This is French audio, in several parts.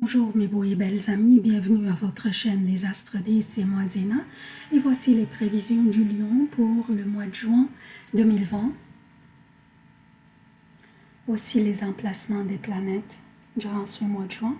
Bonjour mes beaux et belles amis, bienvenue à votre chaîne Les Astres 10, c'est moi Zéna et voici les prévisions du Lion pour le mois de juin 2020. Aussi les emplacements des planètes durant ce mois de juin.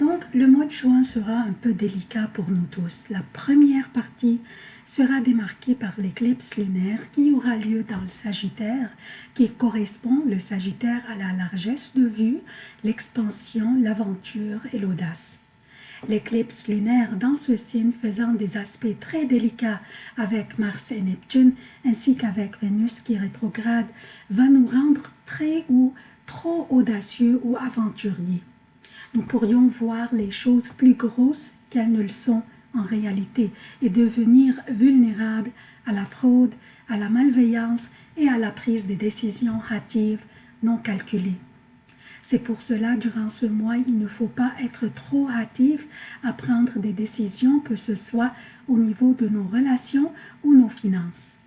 Donc, le mois de juin sera un peu délicat pour nous tous. La première partie sera démarquée par l'éclipse lunaire qui aura lieu dans le Sagittaire, qui correspond, le Sagittaire, à la largesse de vue, l'expansion, l'aventure et l'audace. L'éclipse lunaire dans ce signe faisant des aspects très délicats avec Mars et Neptune, ainsi qu'avec Vénus qui rétrograde, va nous rendre très ou trop audacieux ou aventuriers nous pourrions voir les choses plus grosses qu'elles ne le sont en réalité et devenir vulnérables à la fraude, à la malveillance et à la prise des décisions hâtives non calculées. C'est pour cela, durant ce mois, il ne faut pas être trop hâtif à prendre des décisions, que ce soit au niveau de nos relations ou nos finances.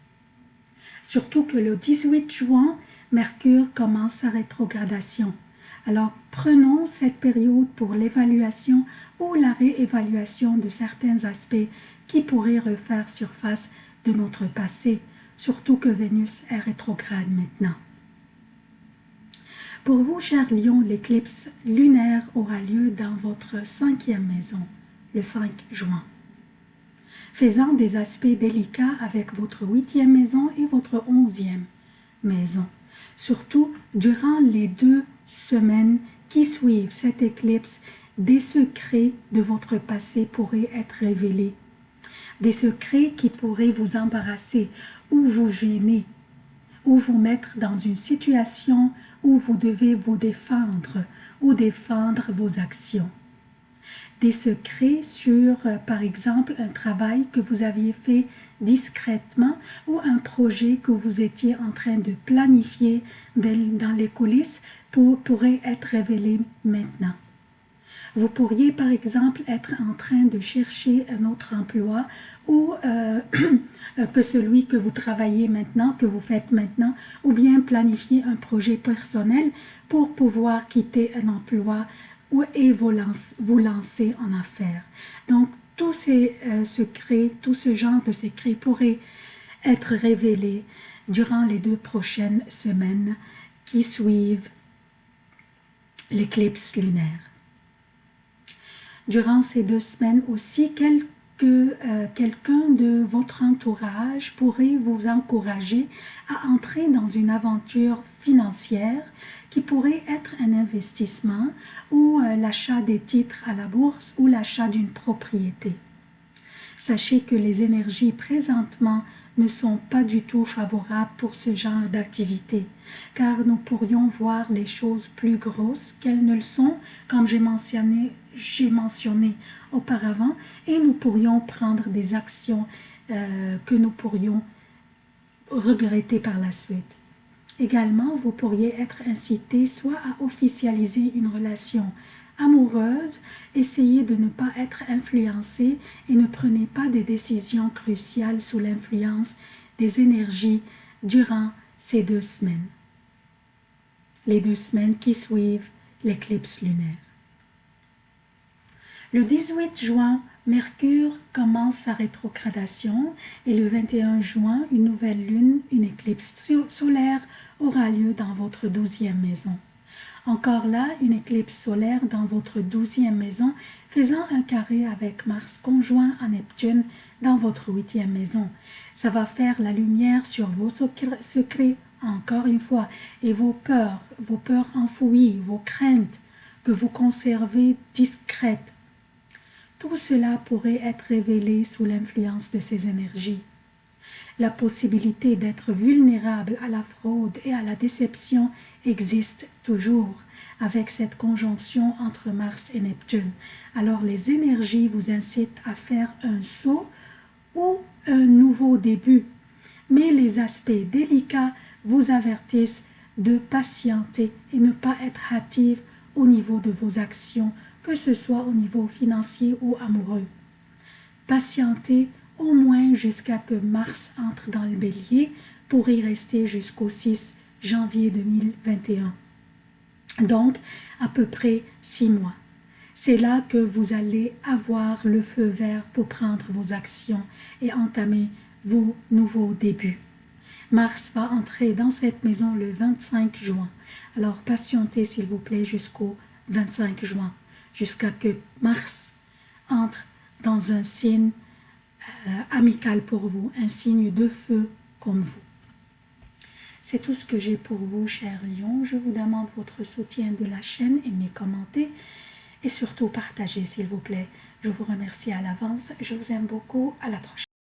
Surtout que le 18 juin, Mercure commence sa rétrogradation. Alors prenons cette période pour l'évaluation ou la réévaluation de certains aspects qui pourraient refaire surface de notre passé, surtout que Vénus est rétrograde maintenant. Pour vous, chers lions, l'éclipse lunaire aura lieu dans votre cinquième maison, le 5 juin, faisant des aspects délicats avec votre huitième maison et votre onzième maison, surtout durant les deux semaines qui suivent cette éclipse, des secrets de votre passé pourraient être révélés. Des secrets qui pourraient vous embarrasser ou vous gêner, ou vous mettre dans une situation où vous devez vous défendre ou défendre vos actions des secrets sur, euh, par exemple, un travail que vous aviez fait discrètement ou un projet que vous étiez en train de planifier dans les coulisses pour, pourrait être révélé maintenant. Vous pourriez par exemple être en train de chercher un autre emploi ou euh, que celui que vous travaillez maintenant, que vous faites maintenant, ou bien planifier un projet personnel pour pouvoir quitter un emploi et vous, lancer en affaires. Donc, tous ces euh, secrets, tout ce genre de secrets pourraient être révélés durant les deux prochaines semaines qui suivent l'éclipse lunaire. Durant ces deux semaines aussi, euh, quelqu'un de votre entourage pourrait vous encourager à entrer dans une aventure financière qui pourrait être un investissement ou euh, l'achat des titres à la bourse ou l'achat d'une propriété. Sachez que les énergies présentement ne sont pas du tout favorables pour ce genre d'activité, car nous pourrions voir les choses plus grosses qu'elles ne le sont, comme j'ai mentionné, mentionné auparavant, et nous pourrions prendre des actions euh, que nous pourrions regretter par la suite. Également, vous pourriez être incité soit à officialiser une relation amoureuse, essayez de ne pas être influencé et ne prenez pas des décisions cruciales sous l'influence des énergies durant ces deux semaines. Les deux semaines qui suivent l'éclipse lunaire. Le 18 juin, Mercure commence sa rétrogradation et le 21 juin, une nouvelle lune, une éclipse solaire aura lieu dans votre douzième maison. Encore là, une éclipse solaire dans votre douzième maison, faisant un carré avec Mars conjoint à Neptune dans votre huitième maison. Ça va faire la lumière sur vos secrets, encore une fois, et vos peurs, vos peurs enfouies, vos craintes que vous conservez discrètes. Tout cela pourrait être révélé sous l'influence de ces énergies. La possibilité d'être vulnérable à la fraude et à la déception existe toujours avec cette conjonction entre Mars et Neptune. Alors les énergies vous incitent à faire un saut ou un nouveau début. Mais les aspects délicats vous avertissent de patienter et ne pas être hâtif au niveau de vos actions, que ce soit au niveau financier ou amoureux. Patientez au moins jusqu'à que Mars entre dans le bélier pour y rester jusqu'au 6 janvier 2021. Donc, à peu près six mois. C'est là que vous allez avoir le feu vert pour prendre vos actions et entamer vos nouveaux débuts. Mars va entrer dans cette maison le 25 juin. Alors patientez s'il vous plaît jusqu'au 25 juin, jusqu'à que Mars entre dans un signe euh, amical pour vous, un signe de feu comme vous. C'est tout ce que j'ai pour vous, chers lions. Je vous demande votre soutien de la chaîne, aimez, commentez et surtout partagez, s'il vous plaît. Je vous remercie à l'avance. Je vous aime beaucoup. À la prochaine.